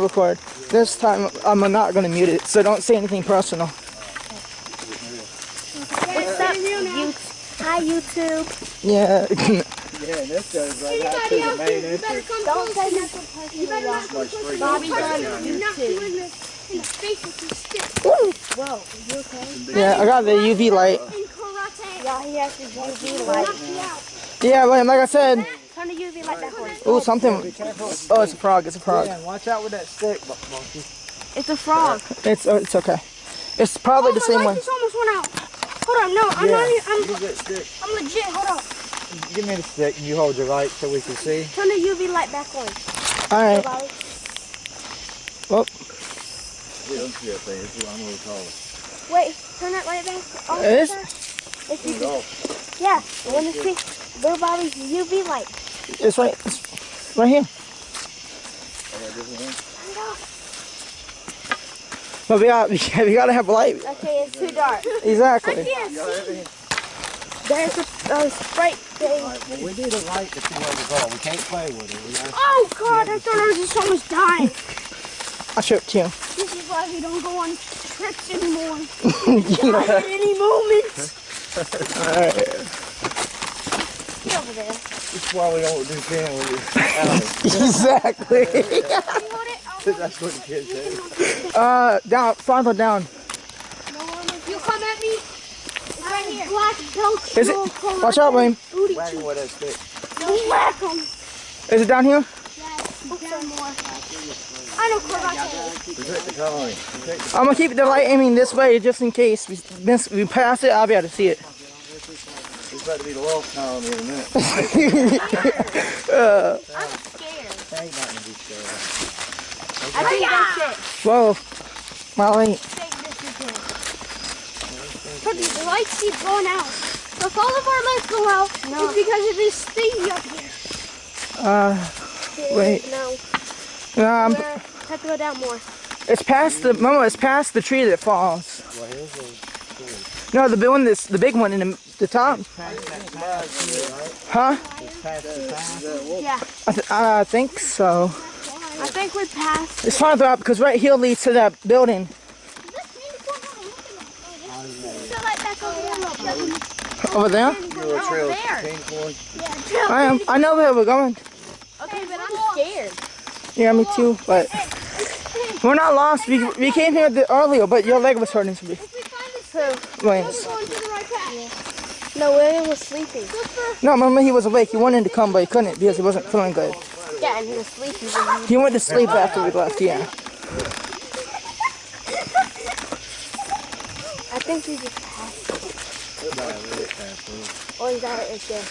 record. This time I'm not gonna mute it, so don't say anything personal. What's up, you? Hi, YouTube. Yeah. Yeah, this goes right out to the main entrance. Don't say nothing personal. Bobby's on YouTube. Whoa, you okay? yeah, I got the UV light. Yeah, he has his UV light. Yeah, but like I said, Turn the UV light backwards. oh something. Oh, it's a frog. It's a frog. Yeah, watch out with that stick, monkey. It's a frog. It's oh, it's okay. It's probably oh the same one. This almost went out. Hold on, no, I'm Yeah, not. I'm, use that. I'm legit. Hold on. Give me the stick and you hold your light so we can see. Turn the UV light back on. All right. Bobby. Well, We don't see that thing. It's I'm gonna call it. Wait, turn that light back on. It is? If you can. Yeah, I want to see Little Bobby's UV light. It's right. It's right here. But we got we gotta have light. Okay, it's too dark. Exactly. There's a, a sprite thing. Well, we need a light to see where we're going. We can't play with it. We Oh God, I thought I was just almost dying. I tripped you. This is why we don't go on trips anymore. Die at any moment. Get over there. That's why we don't do camera with it. exactly. You hold it. I'll That's what the kids say. Uh, down, farther down. You come at me. It's right here. Black belt. Is it? Watch out, Wayne. Booty with that stick. Whack 'em. Is it down here? I know karate. Protect the colony. Protect the I'm gonna keep the light aiming this way just in case we miss, we pass it. I'll be able to see it. It's about to be the lost colony in a minute. I'm scared. Ain't nothing to be scared of. I think that's it. Whoa, Molly. light. Take this again. But the lights keep going out. So if all of our lights go out, it's because of this thing up here. Uh, Wait. No. um, We're, have to go down more. it's past the mama. It's past the tree that falls. Well, here's a No, the big one, this the big one in the, the top. Huh? past the path. Yeah. I, th- I think so. I think we passed. It's farther up because right here leads to that building. Over there? Your trail there. came for. I am. I know where we're going. Okay, but I'm scared. Yeah, me too. But we're not lost. We, we came here earlier, but your leg was hurting. So we, Wayne's. No, William was sleeping. No, remember he was awake. He wanted to come, but he couldn't because he wasn't feeling good. Yeah, and he was sleeping. he- He went to sleep after we left. Yeah. I think he just passed. Or is that it there?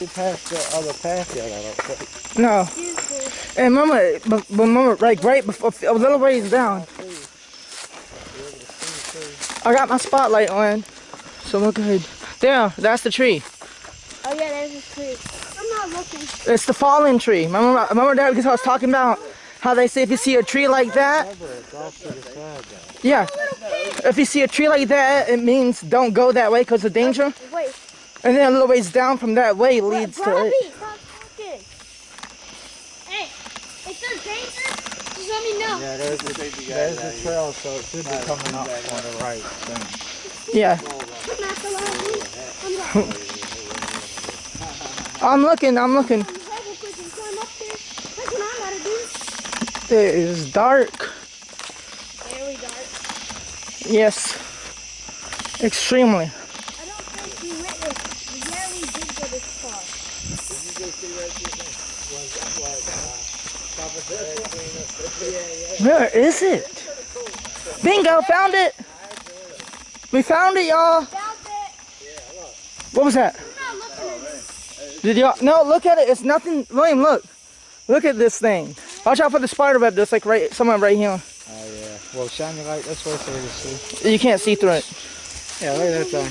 We passed the other path yet, I don't think. No. Excuse me. And remember, but, but remember, like right before, a little ways down. I got my spotlight on, so we're good. There, that's the tree. Oh yeah, there's a tree. I'm not looking. It's the fallen tree. Remember, remember that because I was talking about how they say if you see a tree like that, Remember, it's off to the side though. yeah. If you see a tree like that, it means don't go that way because of danger. Wait, And then a little ways down from that way leads to Bobby, it. stop talking. Hey, if there's danger, let me know. Yeah, there's the, there's the trail, so it should be coming up on the right thing. Yeah. I'm not the last one. I'm not. I'm looking, I'm looking. Double quick and climb up there. That's what I gotta do. It is dark. Very dark. Yes. Extremely. I Where is it? Bingo, found it. We found it, y'all. What was that? I'm not looking at it. Did y'all? No, look at it. It's nothing. William, look. Look at this thing. Watch out for the spider web that's like right, somewhere right here. Oh yeah. Well, shine your light this way so we can see. You can't see through it. Yeah, look at that thing.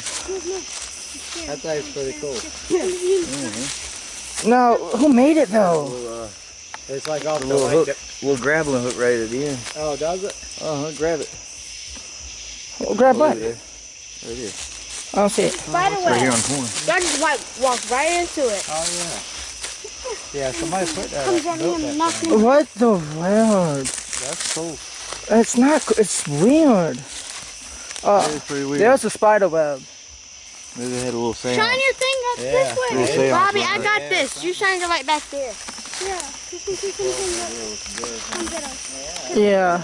That thing's pretty cool. No, who made it though? Uh, It's like off the Little lake. hook, little grappling hook right at the end. Oh, does it? Uh huh. Grab it. Well, grab Oh, what? There. there it is. I don't see it. Spider Right here on the corner. Y'all just like walk right into it. Oh yeah. Yeah, somebody put that comes up, at me built and that knocks thing. me. What the weird? That's cool. It's not. co- It's weird. Uh, It's pretty weird. there's a spider web. Maybe they had a little seance. Shine your thing up Yeah. this way. Bobby, I it. got this. You shine it right back there. Yeah. Come get us. Yeah.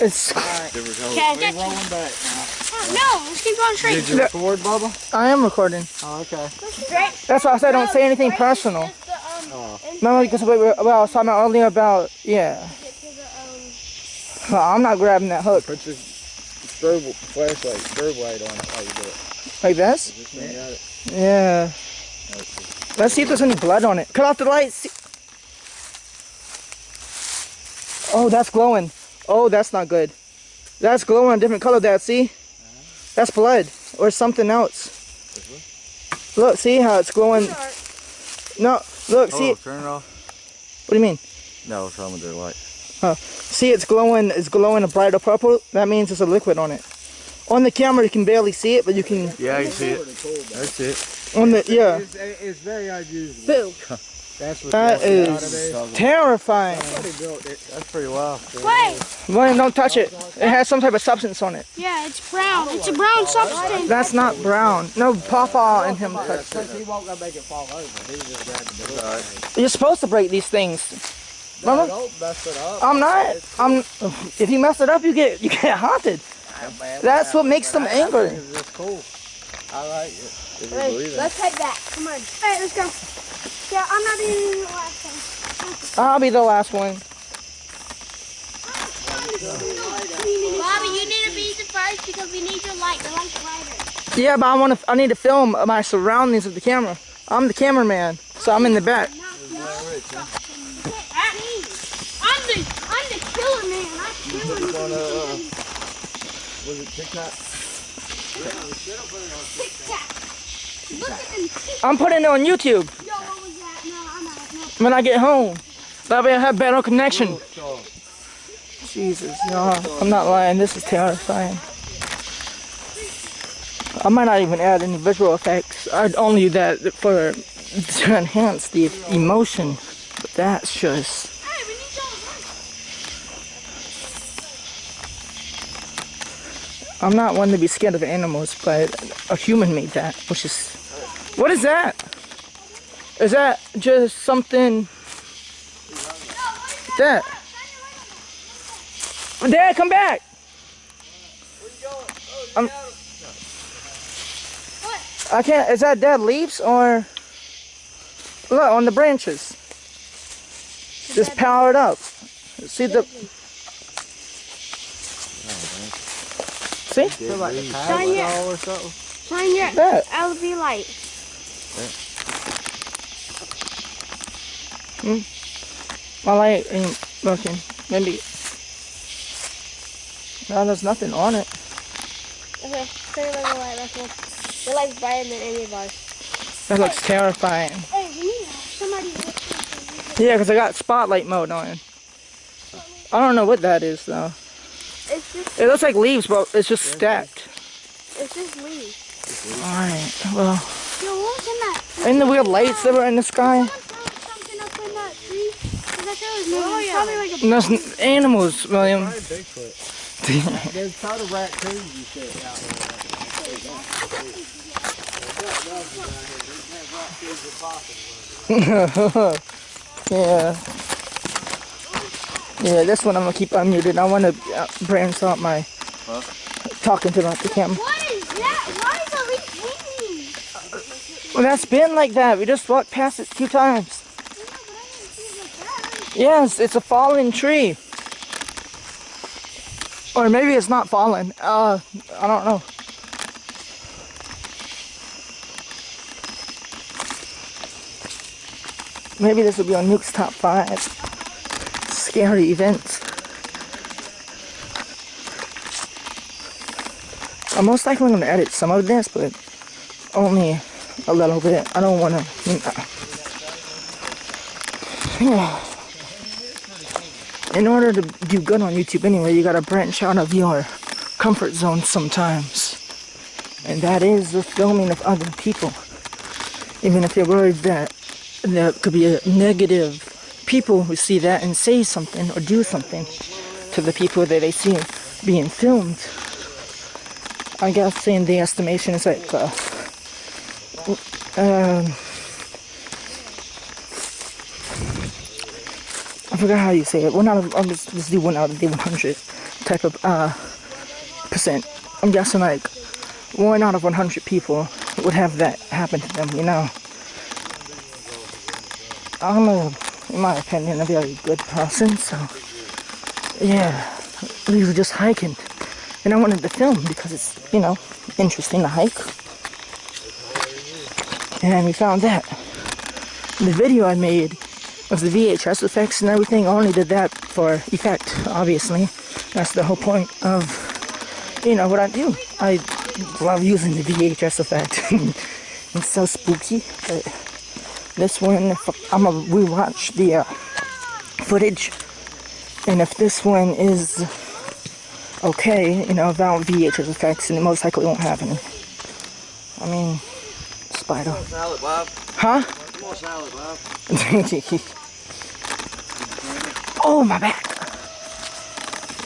It's. Different colors. Okay, We get you. rolling back. No, let's keep going straight. Did you record, Bubba? I am recording. Oh, okay. That's why I said don't say anything personal. Oh. No, because we were, well, I was talking about earlier about yeah. Well, I'm not grabbing that hook Put your strobe flashlight, strobe light on it while you do it. like this. Just when you got it. Yeah. Let's see if there's any blood on it. Cut off the lights. Oh, that's glowing. Oh, that's not good. That's glowing a different color. That see? That's blood or something else. Look, see how it's glowing? No, look, see. Oh, turn it off. What do you mean? No, it's on with their light. See, it's glowing. It's glowing a brighter purple. That means there's a liquid on it. On the camera, you can barely see it, but you can. Yeah, I can see it. That's it. On the yeah. It's, it's very unusual. Boo. That's what that's out of is there. terrifying. Somebody built it. That's pretty wild. Wait. William, don't touch it. It has some type of substance on it. Yeah, it's brown. It's a brown substance. That's not brown. No, Papa and him touched it. He won't gonna make it fall over. He just grabbed the built Alright. You're supposed to break these things. No, don't mess it up. I'm not. I'm. If you mess it up, you get you get haunted. That's what makes them angry. It's cool. I like it. If you believe. Let's head back. Come on. Hey, let's go. Yeah, I'm not eating the last one. I'll be the last one. Bobby, you need to be the first because we need your light. The light's brighter. Yeah, but I want to. I need to film my surroundings with the camera. I'm the cameraman, so I'm in the back. I'm the, I'm the killer man. I kill him. On, uh, was it TikTok? I'm putting it on YouTube when I get home. That way I have better connection. Jesus, no, I'm not lying. This is terrifying. I might not even add any visual effects. I'd only do that for to enhance the emotion. But that's just. Hey, we need y'all I'm not one to be scared of animals, but a human made that, which is. What is that? Is that just something? That. Dad, come back. I'm, I can't. Is that dead leaves or? Look on the branches. Just powered up. See the. See Shine your, or something. shine your that? LED light. Mm. My light ain't working. Maybe. No, there's nothing on it. Okay, turn on the light. That's one. The light's brighter than any of ours. That looks terrifying. Hey, we need somebody. with- Yeah, because I got spotlight mode on. I don't know what that is though. It's just, It looks like leaves, but it's just stacked. it's just leaves. Alright, well. Yo, what was in that? And the weird lights that were in the sky. Someone found something up in that tree. Cause that shit was moving. Oh, yeah. Like a there's animals, William. There's a ton of raccoons you said out there. yeah. Yeah, this one I'm gonna keep unmuted. I want to uh, branch out my talking to the camera. What is that? Why is the leaf hanging? Well, that's been like that. We just walked past it two times. Yes, it's a fallen tree. Or maybe it's not fallen. Uh, I don't know. Maybe this will be on Nuke's top five scary events. I'm most likely going to edit some of this, but only a little bit. I don't want to. In order to do good on YouTube anyway, you gotta branch out of your comfort zone sometimes. And that is the filming of other people. Even if you're worried that there could be a negative people who see that and say something or do something to the people that they see being filmed. I guess in the estimation is like uh, um, I forgot how you say it. One out of I'll just, just do one out of the 100 type of uh, percent. I'm guessing like one out of 100 people would have that happen to them. You know. I'm a, in my opinion, a very good person. So yeah, we were just hiking, and I wanted to film because it's you know interesting to hike. And we found that. The video I made of the VHS effects and everything, I only did that for effect, obviously. That's the whole point of, you know, what I do. I love using the VHS effect. it's so spooky, but this one, if I'm gonna rewatch the uh, footage, and if this one is okay, you know, without VHS effects, and it most likely won't have any. I mean, spider. Salad, Bob. Huh? More salad, Bob. oh, my back.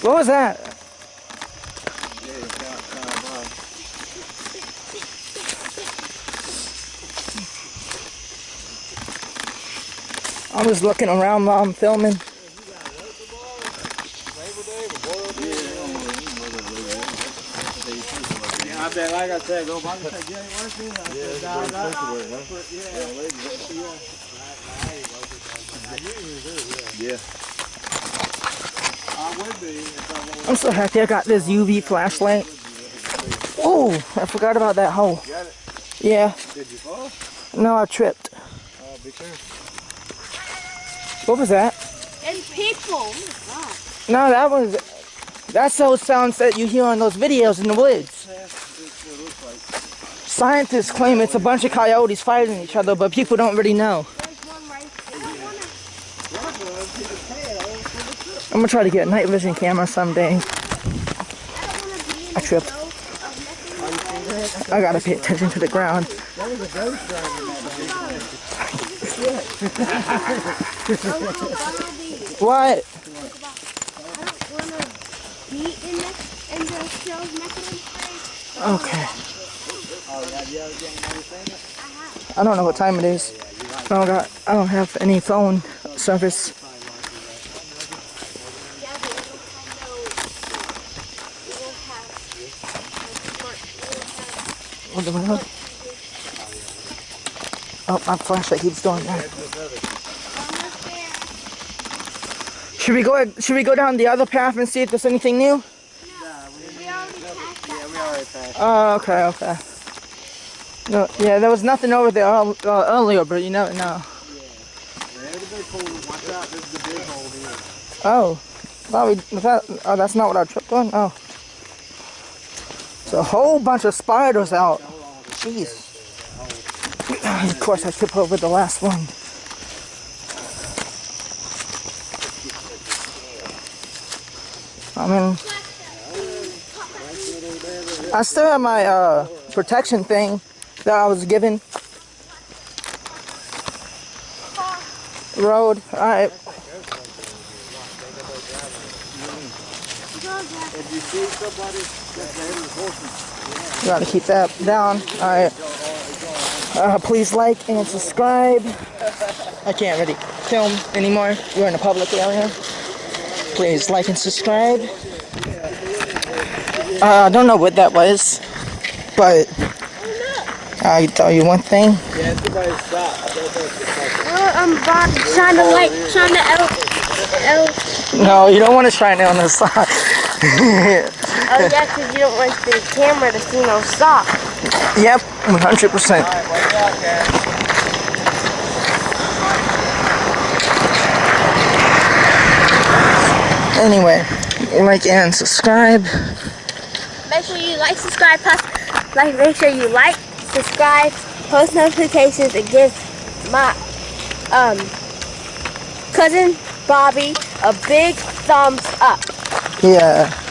What was that? I was looking around while I'm filming. I bet, like I said, go back you ain't working. I said. Yeah. I wasn't. I'm so happy I got this UV flashlight. Oh, I forgot about that hole. Yeah, Did you fall? no, I tripped. Oh, be careful. What was that? And people. Oh, no, that was. That's those sounds that you hear on those videos in the woods. Scientists claim it's a bunch of coyotes fighting each other, but people don't really know. There's one right there. I'm gonna try to get a night vision camera someday. I don't want to be in the tripped. snow of nothing. I gotta pay attention to the ground. What? I don't want to be in the, in the show's mechanism. Okay. I don't know what time it is. I don't got. I don't have any phone service. What the hell? Oh, my flashlight keeps going. that. almost there. Should we go? Should we go down the other path and see if there's anything new? Yeah, we already passed that. We already passed. Oh, okay, okay. No, yeah, there was nothing over there uh, earlier, but you never know. Yeah, it'll. Watch out, this the big hole here. Oh, thought we, that, oh, that's not what I tripped on. Oh, it's a whole bunch of spiders out. Jeez. Of course, I tripped over the last one. I mean, I still have my uh, protection thing that I was given. Road. All right. You Gotta keep that down. Alright. Uh, please like and subscribe. I can't really film anymore. We're in a public area. Please like and subscribe. Uh, I don't know what that was, but I tell you one thing. yeah. I don't think it's like, Well, I'm to like, trying to L, L, No, you don't want to shine it on the side. oh yeah, because you don't want the camera to see no sock. yep, 100%. watch out, guys. Anyway, like and subscribe. Make sure you like, subscribe, post, like, make sure you like, subscribe, post notifications, and give my um cousin Bobby a big thumbs up. Yeah.